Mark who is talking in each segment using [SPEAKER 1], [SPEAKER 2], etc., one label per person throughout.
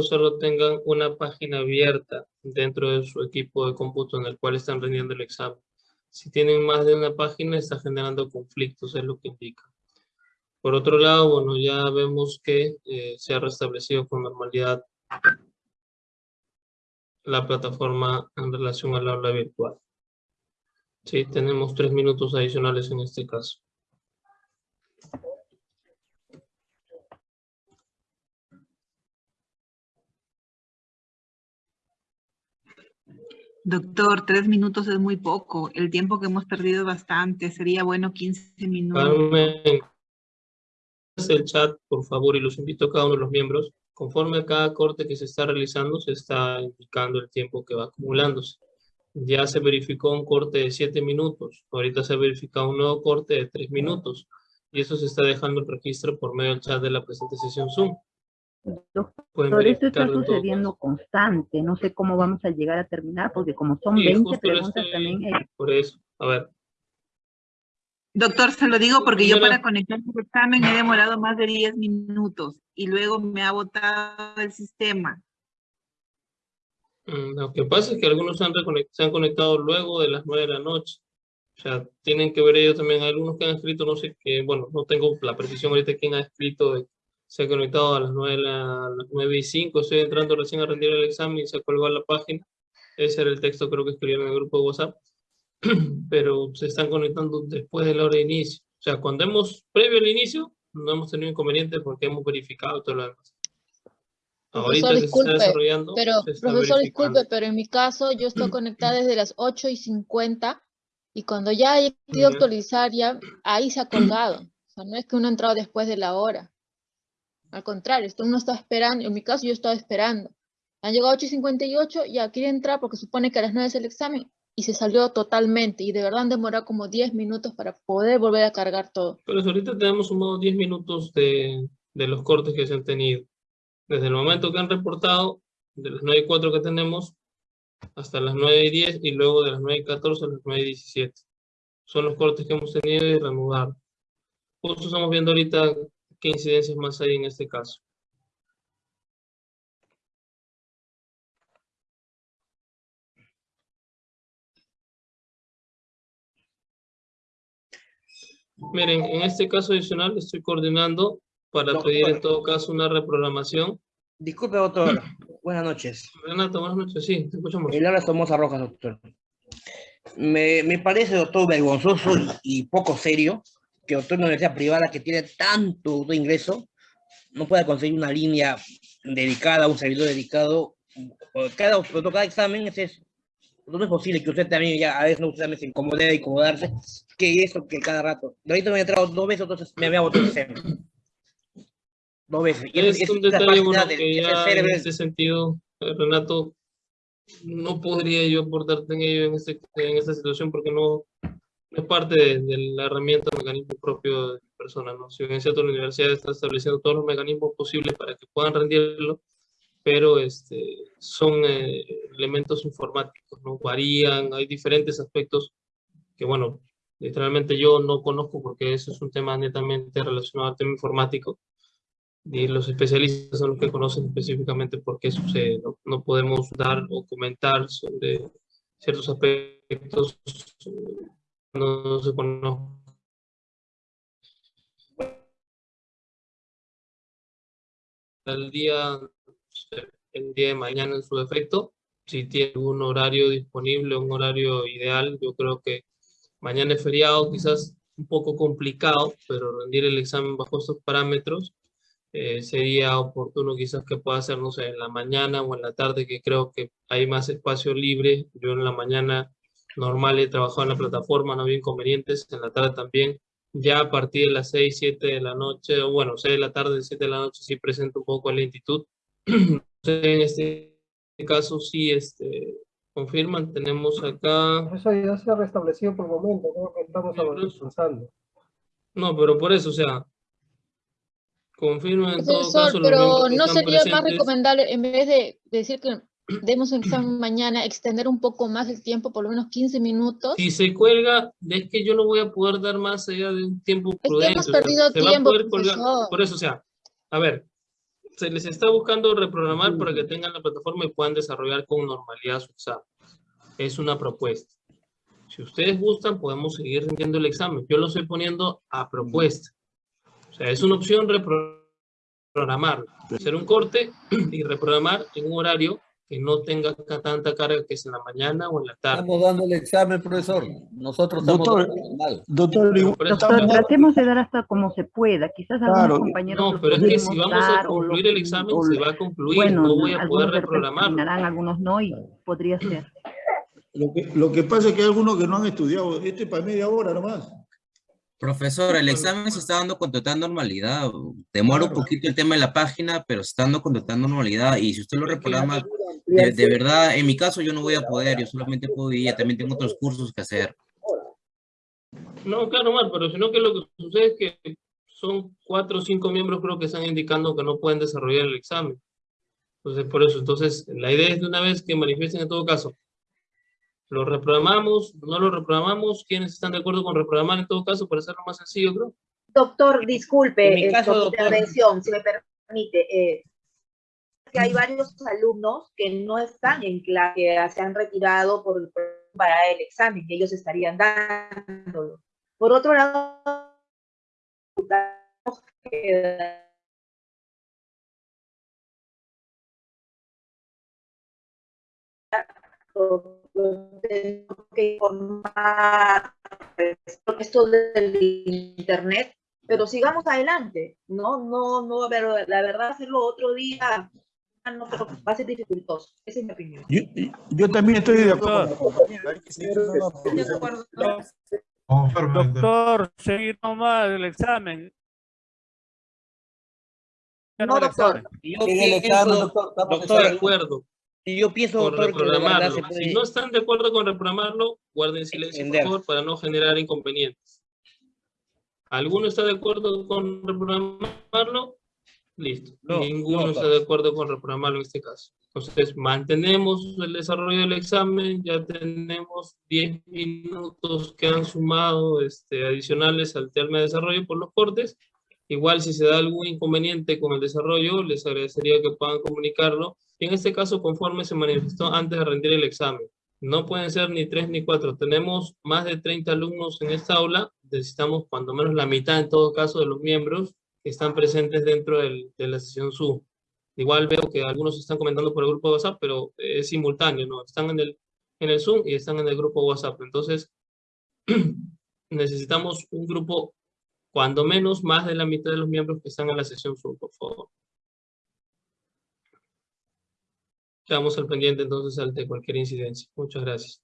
[SPEAKER 1] solo tengan una página abierta dentro de su equipo de cómputo en el cual están rendiendo el examen. Si tienen más de una página, está generando conflictos, es lo que indica. Por otro lado, bueno, ya vemos que eh, se ha restablecido con normalidad la plataforma en relación al aula virtual. Sí, tenemos tres minutos adicionales en este caso.
[SPEAKER 2] Doctor, tres minutos es muy poco. El tiempo que hemos perdido es bastante. Sería bueno 15 minutos.
[SPEAKER 1] El chat, por favor, y los invito a cada uno de los miembros. Conforme a cada corte que se está realizando, se está indicando el tiempo que va acumulándose. Ya se verificó un corte de siete minutos. Ahorita se ha verificado un nuevo corte de tres minutos. Y eso se está dejando el registro por medio del chat de la presente sesión Zoom.
[SPEAKER 3] Doctor, esto está sucediendo constante. No sé cómo vamos a llegar a terminar, porque como son 20 preguntas también...
[SPEAKER 1] Por eso, a ver.
[SPEAKER 2] Doctor, se lo digo porque yo para conectar el examen he demorado más de 10 minutos y luego me ha botado el sistema.
[SPEAKER 1] Mm, lo que pasa es que algunos se han, se han conectado luego de las 9 de la noche. O sea, tienen que ver ellos también. Hay algunos que han escrito, no sé qué, bueno, no tengo la precisión ahorita quién ha escrito se ha conectado a las 9, a las 9 y 5, estoy entrando recién a rendir el examen y se ha colgado la página. Ese era el texto creo que escribieron en el grupo de WhatsApp, pero se están conectando después de la hora de inicio. O sea, cuando hemos, previo al inicio, no hemos tenido inconveniente porque hemos verificado todo lo demás.
[SPEAKER 4] Ahorita profesor, disculpe, se está desarrollando. Pero, profesor, disculpe, pero en mi caso yo estoy conectada desde las 8 y 50 y cuando ya he querido actualizar, ya ahí se ha colgado. O sea, no es que uno ha entrado después de la hora. Al contrario, esto uno está esperando, en mi caso yo estaba esperando. Han llegado 8 y 58, ya quiere entrar porque supone que a las 9 es el examen y se salió totalmente y de verdad demorado como 10 minutos para poder volver a cargar todo.
[SPEAKER 1] Pero ahorita tenemos sumado 10 minutos de, de, los cortes que se han tenido. Desde el momento que han reportado, de las 9 y 4 que tenemos, hasta las 9 y 10 y luego de las 9 y 14 a las 9 y 17. Son los cortes que hemos tenido y reanudar. Justo estamos viendo ahorita ¿Qué incidencias más hay en este caso? Miren, en este caso adicional estoy coordinando para pedir en todo caso una reprogramación.
[SPEAKER 5] Disculpe, doctor. Buenas noches.
[SPEAKER 1] Renato, buenas noches. Sí, te escuchamos.
[SPEAKER 5] El habla Somoza Rojas, doctor. Me, me, parece, doctor, vergonzoso y poco serio que otra universidad privada que tiene tanto de ingreso no pueda conseguir una línea dedicada, un servidor dedicado. Cada, cada examen es eso. No es posible que usted también ya a veces no usted se incomode y incomodarse, que eso, que cada rato. De ahorita me he entrado dos veces, entonces me había examen. Dos veces.
[SPEAKER 1] Y es, es un detalle bueno que ya en ese sentido, Renato, no podría yo aportarte en ello en, este, en esta situación porque no, es parte de, la herramienta mecanismo propio de la persona, ¿no? Si bien cierto, la universidad está estableciendo todos los mecanismos posibles para que puedan rendirlo, pero este, son eh, elementos informáticos, ¿no? Varían, hay diferentes aspectos que, bueno, literalmente yo no conozco porque eso es un tema netamente relacionado al tema informático, y los especialistas son los que conocen específicamente por qué sucede, ¿no? No podemos dar o comentar sobre ciertos aspectos no se conoce. El día, el día de mañana en su defecto, si tiene un horario disponible, un horario ideal, yo creo que mañana es feriado, quizás un poco complicado, pero rendir el examen bajo estos parámetros eh, sería oportuno quizás que pueda hacer, no sé, en la mañana o en la tarde, que creo que hay más espacio libre. Yo en la mañana normal he trabajado en la plataforma, no había inconvenientes, en la tarde también. Ya a partir de las 6, 7 de la noche, o bueno, 6 de la tarde, 7 de la noche, sí presento un poco de lentitud. en este caso sí este, confirman, tenemos acá...
[SPEAKER 6] Eso ya se ha restablecido por el momento, creo que estamos avanzando.
[SPEAKER 1] No, pero por eso, o sea, confirman en todo caso...
[SPEAKER 4] Pero no sería más recomendable, en vez de decir que demos un examen mañana, extender un poco más el tiempo, por lo menos 15 minutos.
[SPEAKER 1] Si se cuelga, es que yo no voy a poder dar más allá de un tiempo prudente.
[SPEAKER 4] Es que hemos perdido tiempo,
[SPEAKER 1] Por eso, o sea, a ver, se les está buscando reprogramar para que tengan la plataforma y puedan desarrollar con normalidad su examen. Es una propuesta. Si ustedes gustan, podemos seguir rindiendo el examen. Yo lo estoy poniendo a propuesta. O sea, es una opción reprogramar. Hacer un corte y reprogramar en un horario que no tenga tanta carga que es en la mañana o en la tarde.
[SPEAKER 7] Estamos dando el examen, profesor. Nosotros estamos
[SPEAKER 8] doctor,
[SPEAKER 7] mal.
[SPEAKER 8] Doctor,
[SPEAKER 3] doctor tratemos de dar hasta como se pueda. Quizás algunos compañeros...
[SPEAKER 1] No, pero es que si vamos a concluir el examen, se va a concluir.
[SPEAKER 3] Bueno,
[SPEAKER 1] no voy a poder reprogramar.
[SPEAKER 3] Algunos no y podría ser.
[SPEAKER 8] Lo que, lo que pasa es que hay algunos que no han estudiado. Este para media hora nomás.
[SPEAKER 9] Profesor, el examen se está dando con total normalidad. Demora un poquito el tema de la página, pero se está dando con total normalidad. Y si usted lo reprograma, de, verdad, en mi caso yo no voy a poder, yo solamente puedo ir, también tengo otros cursos que hacer.
[SPEAKER 1] No, claro, mal, pero sino que lo que sucede es que son cuatro o cinco miembros creo que están indicando que no pueden desarrollar el examen. Entonces, por eso, entonces, la idea es de una vez que manifiesten en todo caso ¿Lo reprogramamos? ¿No lo reprogramamos? ¿Quiénes están de acuerdo con reprogramar en todo caso para hacerlo más sencillo, creo?
[SPEAKER 10] Doctor, disculpe mi caso, intervención, si me permite. Eh, que hay varios alumnos que no están en clase, se han retirado por, para el examen, que ellos estarían dándolo. Por otro lado, tengo que informar esto del internet, pero sigamos adelante, ¿no? No, no, pero la verdad hacerlo otro día no, va a ser dificultoso. Esa es mi opinión.
[SPEAKER 8] Yo, yo también estoy de acuerdo.
[SPEAKER 11] Doctor, seguir nomás el examen.
[SPEAKER 10] No, doctor.
[SPEAKER 1] Yo doctor, de acuerdo.
[SPEAKER 5] Y yo pienso,
[SPEAKER 1] reprogramarlo. Si no están de acuerdo con reprogramarlo, guarden silencio, por favor, para no generar inconvenientes. ¿Alguno está de acuerdo con reprogramarlo? Listo. Ninguno está de acuerdo con reprogramarlo en este caso. Entonces, mantenemos el desarrollo del examen, ya tenemos 10 minutos que han sumado este, adicionales al tema de desarrollo por los cortes. Igual, si se da algún inconveniente con el desarrollo, les agradecería que puedan comunicarlo en este caso conforme se manifestó antes de rendir el examen. No pueden ser ni tres ni cuatro. Tenemos más de 30 alumnos en esta aula. Necesitamos cuando menos la mitad en todo caso de los miembros están presentes dentro del, de la sesión Zoom. Igual veo que algunos están comentando por el grupo de WhatsApp, pero es simultáneo, ¿no? Están en el, en el Zoom y están en el grupo WhatsApp. Entonces, necesitamos un grupo, cuando menos, más de la mitad de los miembros que están en la sesión Zoom, por favor. Quedamos al pendiente entonces ante cualquier incidencia. Muchas gracias.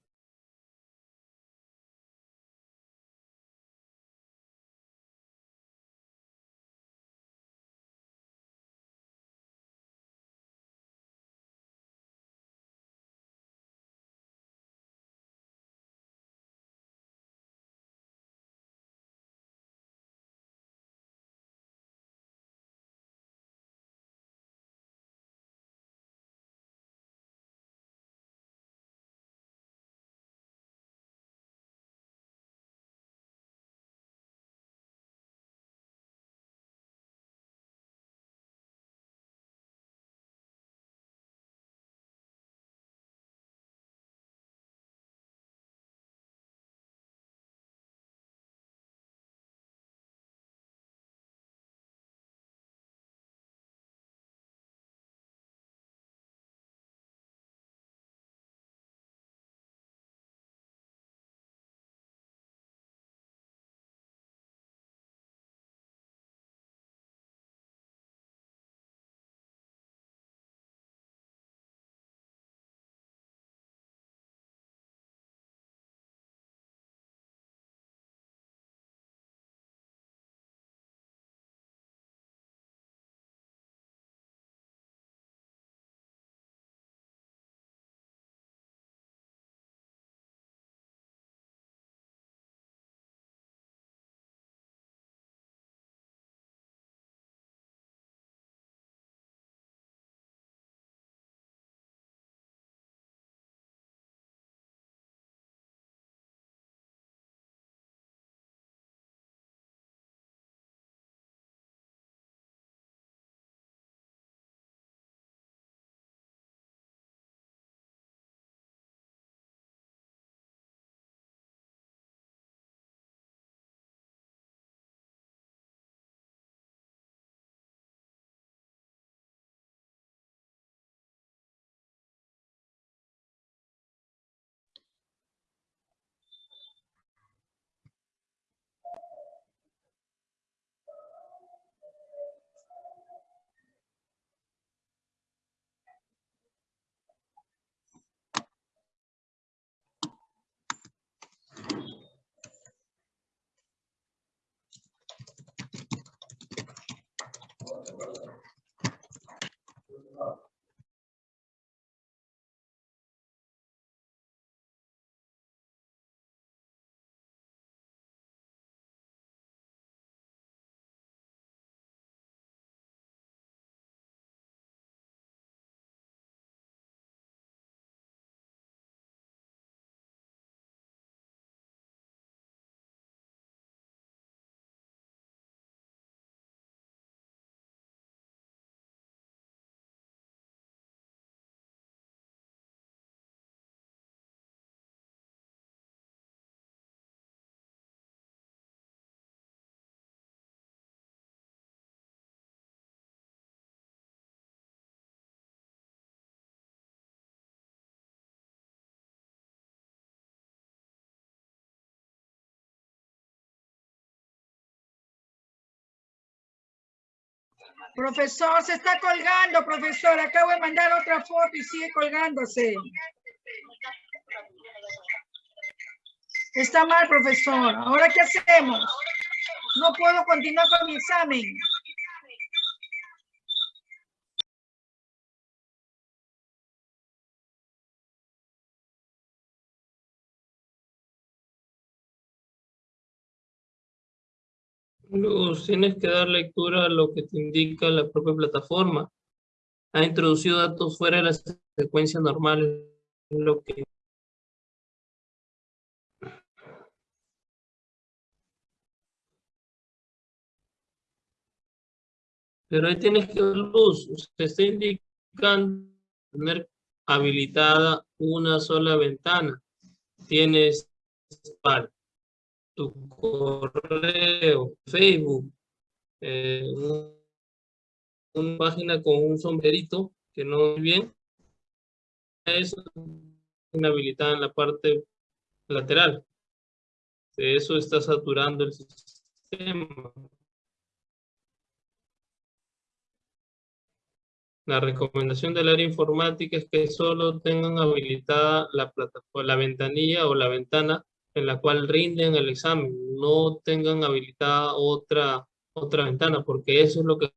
[SPEAKER 12] Profesor, se está colgando, profesor. Acabo de mandar otra foto y sigue colgándose. Está mal, profesor. ¿Ahora qué hacemos? No puedo continuar con mi examen.
[SPEAKER 1] Luz, tienes que dar lectura a lo que te indica la propia plataforma. Ha introducido datos fuera de la secuencia normal, lo que Pero ahí tienes que ver luz. Se está indicando tener habilitada una sola ventana. Tienes para tu correo, Facebook, eh, una página con un sombrerito que no es bien, es inhabilitada en la parte lateral. Eso está saturando el sistema. La recomendación del área informática es que solo tengan habilitada la plataforma, la ventanilla o la ventana en la cual rinden el examen, no tengan habilitada otra, otra ventana, porque eso es lo que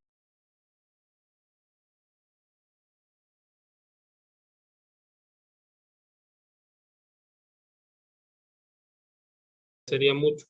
[SPEAKER 1] sería mucho.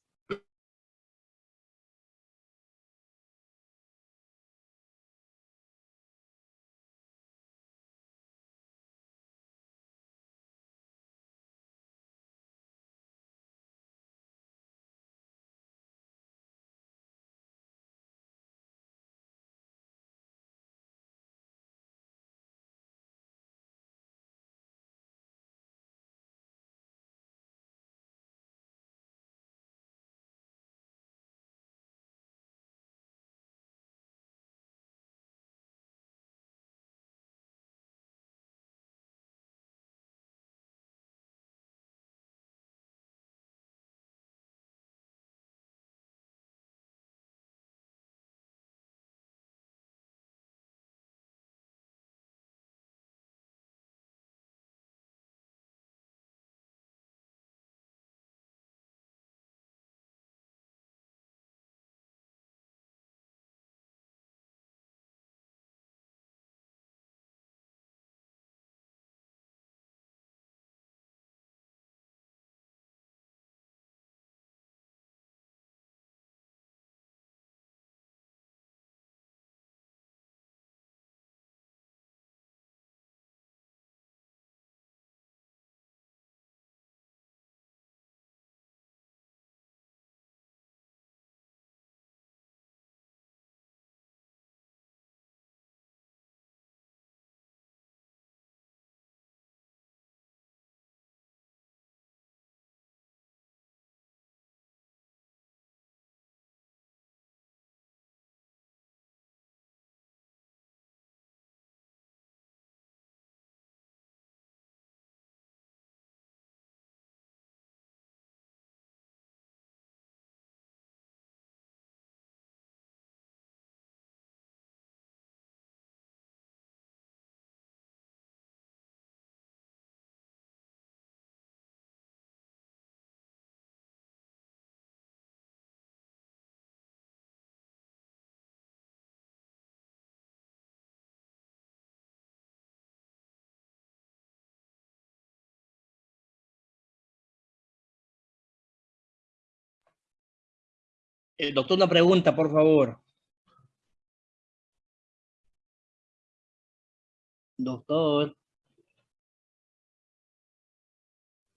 [SPEAKER 5] El doctor, una pregunta, por favor. Doctor.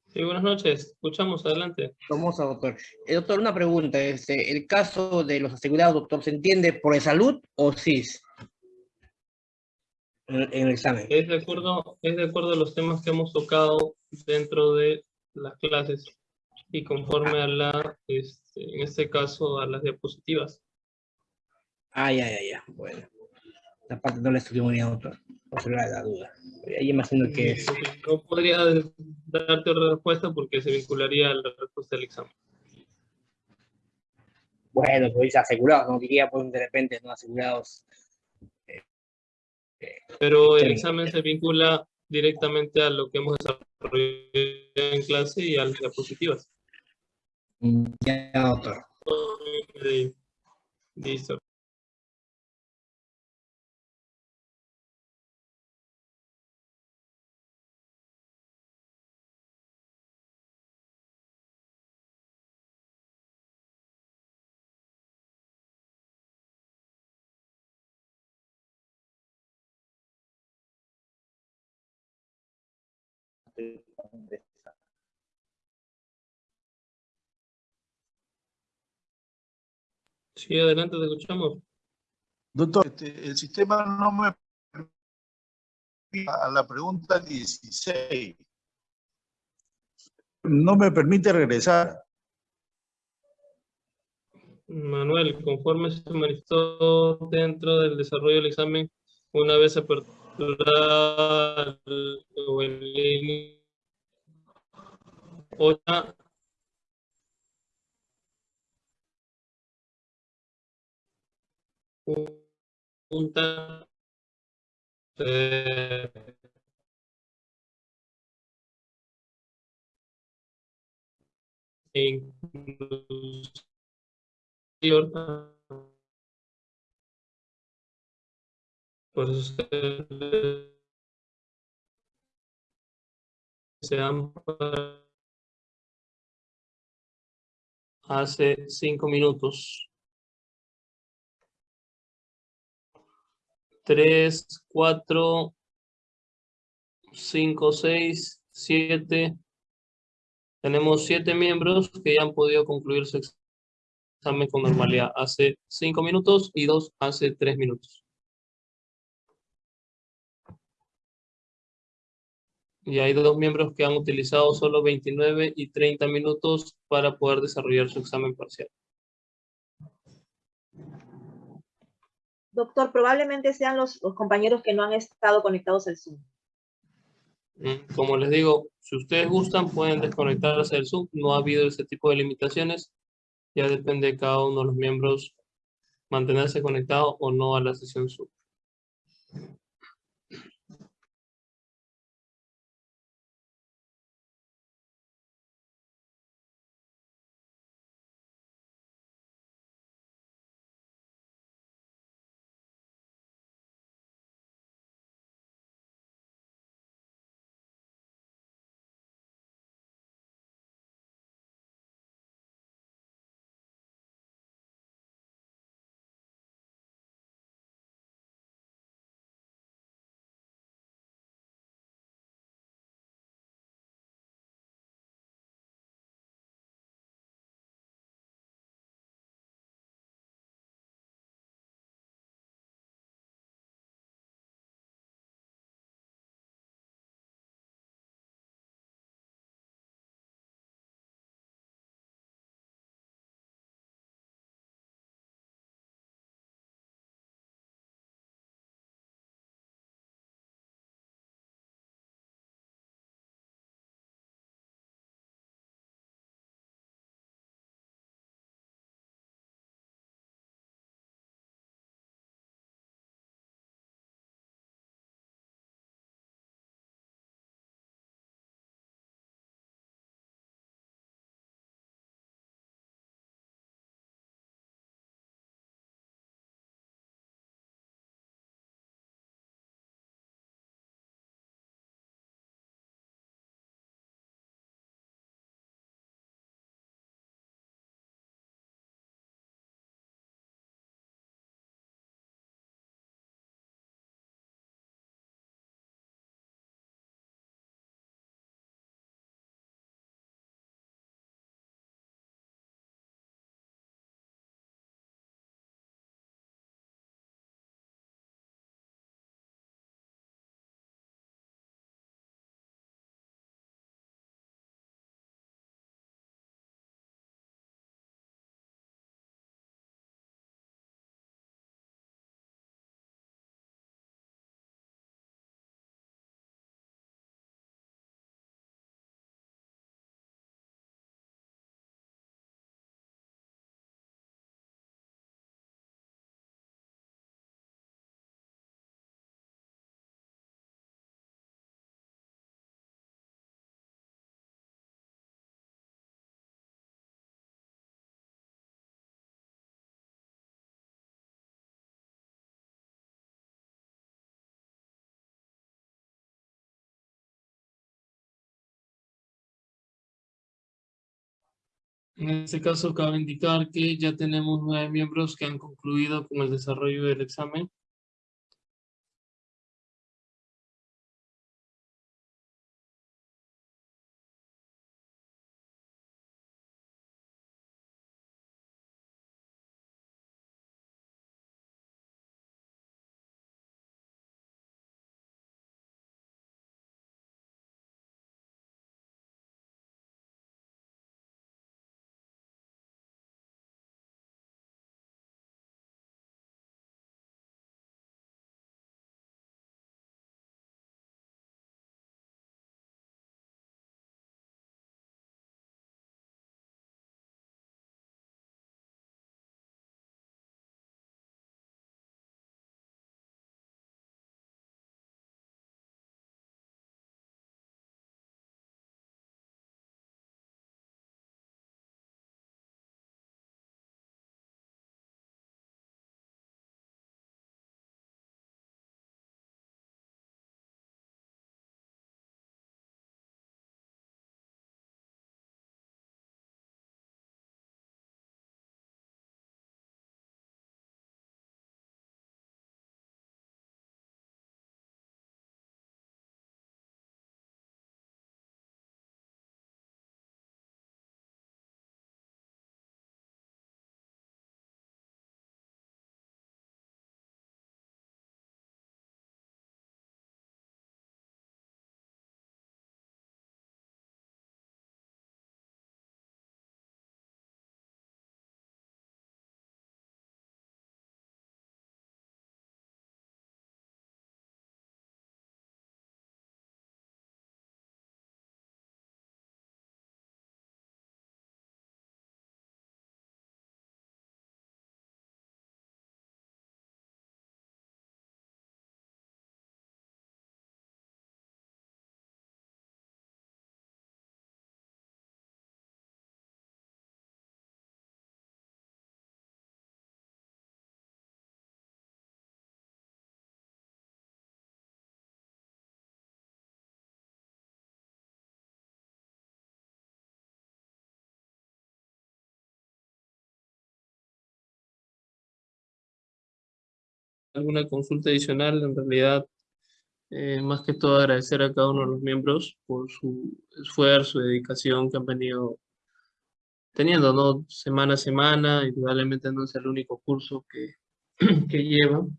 [SPEAKER 1] Sí, buenas noches. Escuchamos, adelante.
[SPEAKER 5] Vamos a doctor. El doctor, una pregunta. Este, ¿El caso de los asegurados, doctor, se entiende por salud o CIS? En, el examen.
[SPEAKER 1] Es de, acuerdo, es de acuerdo a los temas que hemos tocado dentro de las clases y conforme a la... Este, en este caso a las diapositivas.
[SPEAKER 5] Ah, ya, ya, ya. Bueno. La parte no la estudió muy bien, doctor. Por la duda. Ahí imagino que es.
[SPEAKER 1] No podría darte otra respuesta porque se vincularía a la respuesta del examen.
[SPEAKER 5] Bueno, pues asegurados, no diría pues de repente no asegurados
[SPEAKER 1] Pero el examen se vincula directamente a lo que hemos desarrollado en clase y a las diapositivas.
[SPEAKER 5] Ya, doctor.
[SPEAKER 1] Listo. Sí, adelante, te escuchamos.
[SPEAKER 8] Doctor, este, el sistema no me a la pregunta 16. No me permite regresar.
[SPEAKER 1] Manuel, conforme se manifestó dentro del desarrollo del examen, una vez aperturada el 8 juntas eh, inclusión por eso se, se hace cinco minutos Tres, cuatro, cinco, seis, siete. Tenemos siete miembros que ya han podido concluir su examen con normalidad hace cinco minutos y dos hace tres minutos. y hay dos miembros que han utilizado solo 29 y 30 minutos para poder desarrollar su examen parcial.
[SPEAKER 10] Doctor, probablemente sean los, compañeros que no han estado conectados al Zoom.
[SPEAKER 1] Mm, como les digo, si ustedes gustan, pueden desconectarse del Zoom. No ha habido ese tipo de limitaciones. Ya depende de cada uno de los miembros mantenerse conectado o no a la sesión Zoom. En este caso, cabe indicar que ya tenemos nueve miembros que han concluido con el desarrollo del examen. Alguna consulta adicional, en realidad, eh, más que todo agradecer a cada uno de los miembros por su esfuerzo dedicación que han venido teniendo, ¿no? Semana a semana, indudablemente no es el único curso que, que llevan,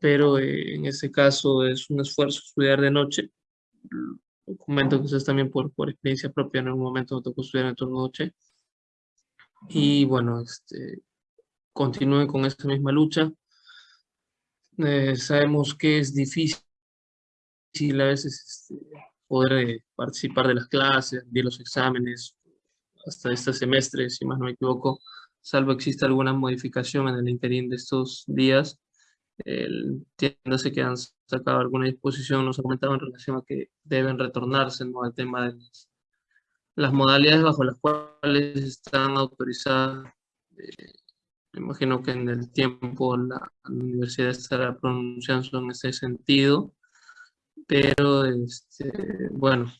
[SPEAKER 1] pero eh, en este caso es un esfuerzo estudiar de noche. Comento que ustedes también por, por experiencia propia en algún momento me tocó estudiar en turno noche. Y bueno, este, continúen con esta misma lucha. Eh, sabemos que es difícil a veces este, poder eh, participar de las clases, de los exámenes, hasta este semestre, si más no me equivoco, salvo exista alguna modificación en el interín de estos días. Entiéndase que han sacado alguna disposición, nos ha comentado en relación a que deben retornarse ¿no? al tema de las, modalidades bajo las cuales están autorizadas eh, me imagino que en el tiempo la, universidad estará pronunciando en ese sentido, pero este, bueno,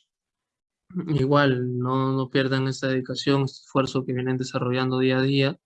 [SPEAKER 1] igual no, no pierdan esta dedicación, este esfuerzo que vienen desarrollando día a día